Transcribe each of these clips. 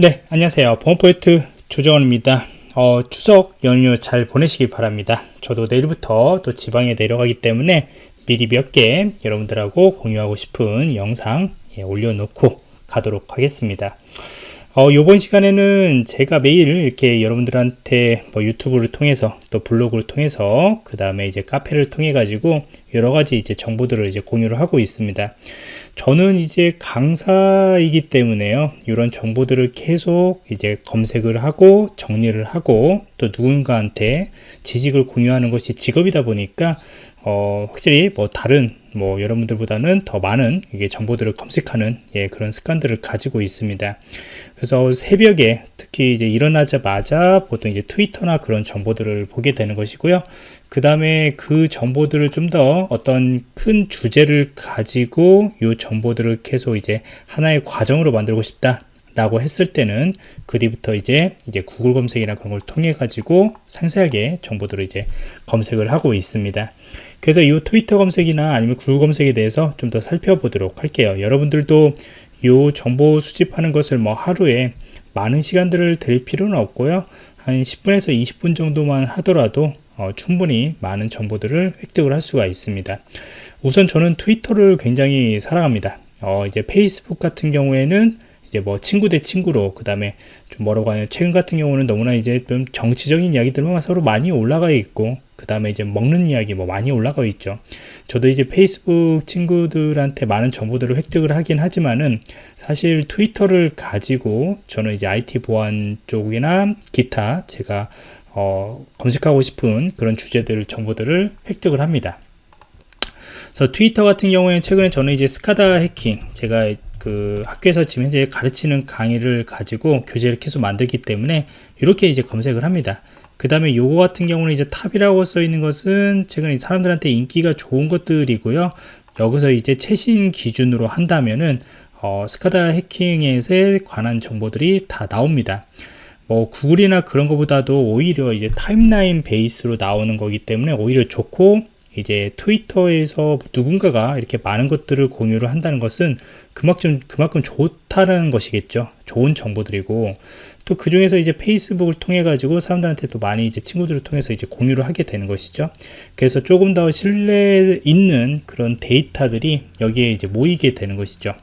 네 안녕하세요. 보안포인트 조정원입니다. 어, 추석 연휴 잘 보내시기 바랍니다. 저도 내일부터 또 지방에 내려가기 때문에 미리 몇 개 여러분들하고 공유하고 싶은 영상 예, 올려놓고 가도록 하겠습니다. 어, 이번 시간에는 제가 매일 이렇게 여러분들한테 뭐 유튜브를 통해서 또 블로그를 통해서 그 다음에 이제 카페를 통해 가지고 여러 가지 이제 정보들을 이제 공유를 하고 있습니다. 저는 이제 강사이기 때문에요. 이런 정보들을 계속 이제 검색을 하고 정리를 하고 또 누군가한테 지식을 공유하는 것이 직업이다 보니까 어, 확실히 뭐 다른 뭐 여러분들보다는 더 많은 이게 정보들을 검색하는 예, 그런 습관들을 가지고 있습니다. 그래서 새벽에 특히 이제 일어나자마자 보통 이제 트위터나 그런 정보들을 보게 되는 것이고요. 그 다음에 그 정보들을 좀 더 어떤 큰 주제를 가지고 이 정보들을 계속 이제 하나의 과정으로 만들고 싶다. 라고 했을 때는 그 뒤부터 이제 이제 구글 검색이나 그런 걸 통해 가지고 상세하게 정보들을 이제 검색을 하고 있습니다. 그래서 이 트위터 검색이나 아니면 구글 검색에 대해서 좀 더 살펴보도록 할게요. 여러분들도 이 정보 수집하는 것을 뭐 하루에 많은 시간들을 들 필요는 없고요. 한 10분에서 20분 정도만 하더라도 어, 충분히 많은 정보들을 획득을 할 수가 있습니다. 우선 저는 트위터를 굉장히 사랑합니다. 어, 이제 페이스북 같은 경우에는 이제 뭐 친구 대 친구로 그 다음에 좀 뭐라고 하냐 최근 같은 경우는 너무나 이제 좀 정치적인 이야기들만 서로 많이 올라가 있고 그 다음에 이제 먹는 이야기 뭐 많이 올라가 있죠. 저도 이제 페이스북 친구들한테 많은 정보들을 획득을 하긴 하지만은 사실 트위터를 가지고 저는 이제 IT 보안 쪽이나 기타 제가 어, 검색하고 싶은 그런 주제들 정보들을 획득을 합니다. 그래서 트위터 같은 경우에 최근에 저는 이제 SCADA 해킹 제가 그 학교에서 지금 현재 가르치는 강의를 가지고 교재를 계속 만들기 때문에 이렇게 이제 검색을 합니다. 그 다음에 요거 같은 경우는 이제 top이라고 써 있는 것은 최근에 사람들한테 인기가 좋은 것들이고요. 여기서 이제 최신 기준으로 한다면은 어, SCADA 해킹에 관한 정보들이 다 나옵니다. 뭐 구글이나 그런 것보다도 오히려 이제 timeline base로 나오는 거기 때문에 오히려 좋고 이제 트위터에서 누군가가 이렇게 많은 것들을 공유를 한다는 것은 그만큼 그만큼 좋다는 것이겠죠. 좋은 정보들이고 또 그 중에서 이제 페이스북을 통해 가지고 사람들한테 또 많이 이제 친구들을 통해서 이제 공유를 하게 되는 것이죠. 그래서 조금 더 신뢰 있는 그런 데이터들이 여기에 이제 모이게 되는 것이죠.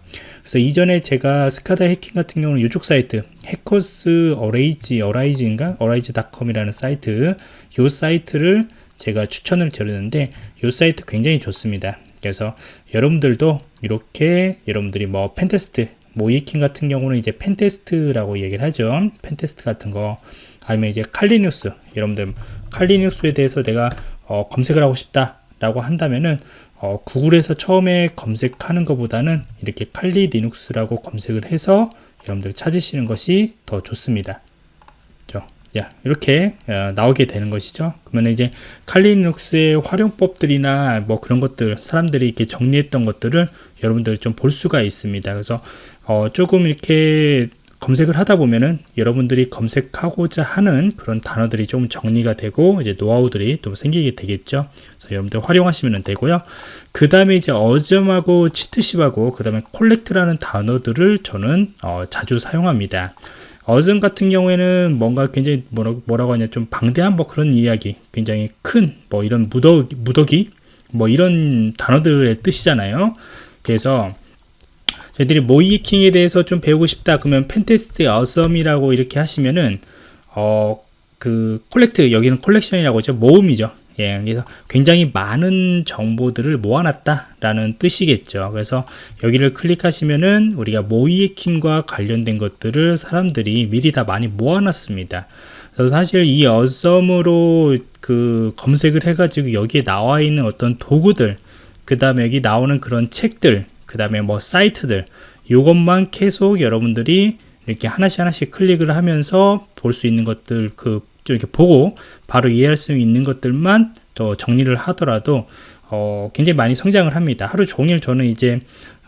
그래서 이전에 제가 SCADA 해킹 같은 경우는 이쪽 사이트 Hackers Arise Arise인가 Arise.com이라는 사이트 이 사이트를 제가 추천을 드렸는데 이 사이트 굉장히 좋습니다. 그래서 여러분들도 이렇게 여러분들이 뭐 pentest 모의해킹 같은 경우는 이제 pentest라고 얘기를 하죠. pentest 같은 거. 아니면 이제 Kali Linux. 여러분들 칼리뉴스에 대해서 내가 어, 검색을 하고 싶다 라고 한다면은 어, 구글에서 처음에 검색하는 것보다는 이렇게 칼리 리눅스라고 검색을 해서 여러분들 찾으시는 것이 더 좋습니다. 자, 이렇게 어, 나오게 되는 것이죠. 그러면 이제 칼리눅스의 활용법들이나 뭐 그런 것들 사람들이 이렇게 정리했던 것들을 여러분들이 좀볼 수가 있습니다. 그래서 어, 조금 이렇게 검색을 하다 보면은 여러분들이 검색하고자 하는 그런 단어들이 좀 정리가 되고 이제 노하우들이 또 생기게 되겠죠. 그래서 여러분들 활용하시면 되고요. 그 다음에 이제 어점하고 치트십하고 그 다음에 콜렉트라는 단어들을 저는 어, 자주 사용합니다. awesome 같은 경우에는 뭔가 굉장히 뭐라, 뭐라고 하냐 좀 방대한 뭐 그런 이야기 굉장히 큰 뭐 이런 무더기, 무더기 뭐 이런 단어들의 뜻이잖아요. 그래서 저희들이 모의해킹에 대해서 좀 배우고 싶다 그러면 pentest awesome이라고 이렇게 하시면은 어 그 collect 여기는 collection이라고 하죠. 모음이죠 예, 그래서 굉장히 많은 정보들을 모아놨다라는 뜻이겠죠. 그래서 여기를 클릭하시면은 우리가 모이에킹과 관련된 것들을 사람들이 미리 다 많이 모아놨습니다. 그래서 사실 이 어썸으로 그 검색을 해가지고 여기에 나와 있는 어떤 도구들, 그 다음에 여기 나오는 그런 책들, 그 다음에 뭐 사이트들, 이것만 계속 여러분들이 이렇게 하나씩 하나씩 클릭을 하면서 볼 수 있는 것들 그 이렇게 보고 바로 이해할 수 있는 것들만 또 정리를 하더라도 어, 굉장히 많이 성장을 합니다. 하루 종일 저는 이제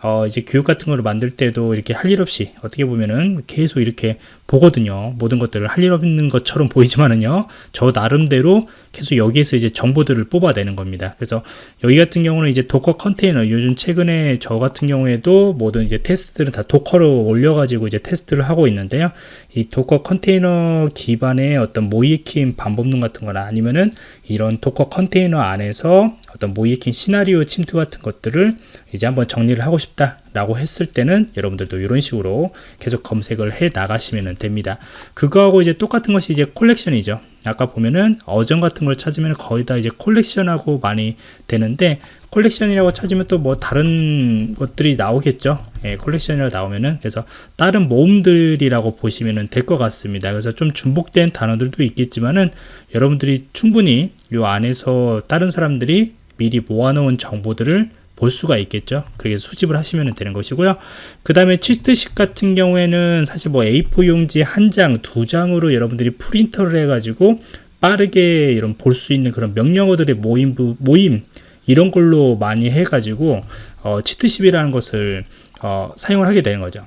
어, 이제 교육 같은 거를 만들 때도 이렇게 할 일 없이 어떻게 보면은 계속 이렇게 보거든요. 모든 것들을 할 일 없는 것처럼 보이지만은요. 저 나름대로 계속 여기에서 이제 정보들을 뽑아내는 겁니다. 그래서 여기 같은 경우는 이제 Docker container 요즘 최근에 저 같은 경우에도 모든 이제 테스트들은 다 Docker로 올려가지고 이제 테스트를 하고 있는데요. 이 Docker container 기반의 어떤 모의해킹 반복능 같은 거나 아니면은 이런 Docker container 안에서 어떤 모의해킹 시나리오 침투 같은 것들을 이제 한번 정리를 하고 싶다 라고 했을 때는 여러분들도 이런 식으로 계속 검색을 해 나가시면 됩니다. 그거하고 이제 똑같은 것이 이제 collection이죠. 아까 보면은 awesome 같은 걸 찾으면 거의 다 이제 collection하고 많이 되는데 collection이라고 찾으면 또 뭐 다른 것들이 나오겠죠 예, collection이라고 나오면은 그래서 다른 모음들이라고 보시면 될 것 같습니다 그래서 좀 중복된 단어들도 있겠지만은 여러분들이 충분히 요 안에서 다른 사람들이 미리 모아놓은 정보들을 볼 수가 있겠죠. 그렇게 수집을 하시면 되는 것이고요. 그 다음에 치트식 같은 경우에는 사실 뭐 A4 용지 한 장, 두 장으로 여러분들이 프린터를 해가지고 빠르게 이런 볼 수 있는 그런 명령어들의 모임, 모임 이런 걸로 많이 해가지고 어, 치트십이라는 것을 어, 사용을 하게 되는 거죠.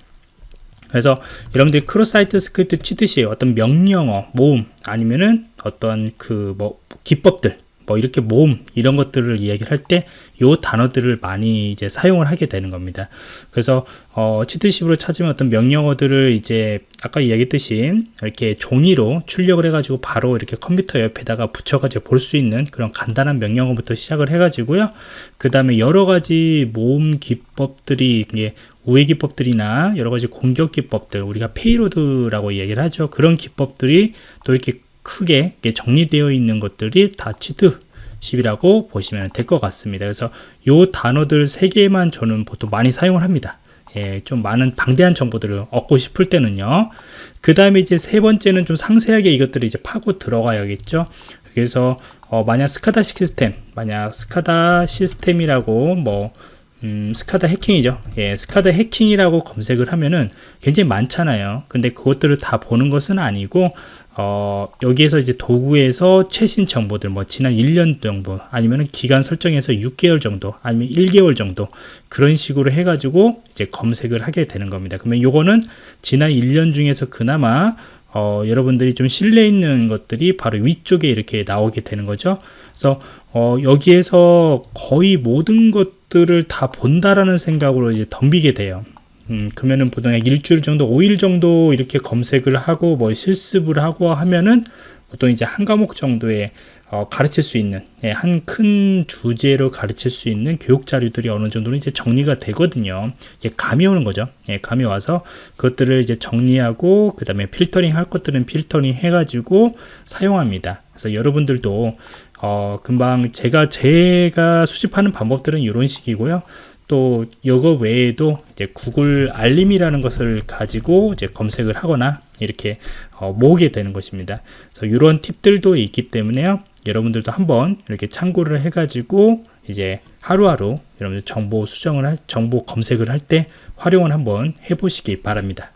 그래서 여러분들이 cross-site script cheat sheet 어떤 명령어, 모음 아니면은 어떤 그 뭐 기법들 뭐 이렇게 모음 이런 것들을 이야기를 할 때 요 단어들을 많이 이제 사용을 하게 되는 겁니다. 그래서 어, cheat sheet으로 찾으면 어떤 명령어들을 이제 아까 이야기했듯이 이렇게 종이로 출력을 해가지고 바로 이렇게 컴퓨터 옆에다가 붙여가지고 볼 수 있는 그런 간단한 명령어부터 시작을 해가지고요. 그 다음에 여러 가지 모음 기법들이 이게 우회 기법들이나 여러 가지 공격 기법들 우리가 payload라고 이야기를 하죠. 그런 기법들이 또 이렇게 크게 정리되어 있는 것들이 다 cheat sheet이라고 보시면 될 것 같습니다. 그래서 요 단어들 세 개만 저는 보통 많이 사용을 합니다. 예, 좀 많은 방대한 정보들을 얻고 싶을 때는요. 그 다음에 이제 세 번째는 좀 상세하게 이것들을 이제 파고 들어가야겠죠. 그래서 어, 만약 SCADA 시스템, 만약 SCADA 시스템이라고 뭐 음, 스카다 해킹이죠. 예, 스카다 해킹이라고 검색을 하면은 굉장히 많잖아요. 근데 그것들을 다 보는 것은 아니고 어, 여기에서 이제 도구에서 최신 정보들 뭐 지난 1년 정도 아니면 기간 설정해서 6개월 정도 아니면 1개월 정도 그런 식으로 해가지고 이제 검색을 하게 되는 겁니다. 그러면 요거는 지난 1년 중에서 그나마 어, 여러분들이 좀 신뢰 있는 것들이 바로 위쪽에 이렇게 나오게 되는 거죠. 그래서 어, 여기에서 거의 모든 것들을 다 본다라는 생각으로 이제 덤비게 돼요. 음, 그러면은 보통 일주일 정도, 5일 정도 이렇게 검색을 하고 뭐 실습을 하고 하면은 보통 이제 한 과목 정도의 어, 가르칠 수 있는 예, 한큰 주제로 가르칠 수 있는 교육 자료들이 어느 정도는 이제 정리가 되거든요. 이게 감이 오는 거죠. 예, 감이 와서 그것들을 이제 정리하고 그 다음에 필터링 할 것들은 필터링 해가지고 사용합니다. 그래서 여러분들도 어, 금방 제가 제가 수집하는 방법들은 이런 식이고요. 또 이거 외에도 이제 구글 알림이라는 것을 가지고 이제 검색을 하거나 이렇게 어, 모으게 되는 것입니다. 그래서 이런 팁들도 있기 때문에요. 여러분들도 한번 이렇게 참고를 해가지고 이제 하루하루 여러분들 정보 수정을 할 정보 검색을 할 때 활용을 한번 해보시기 바랍니다.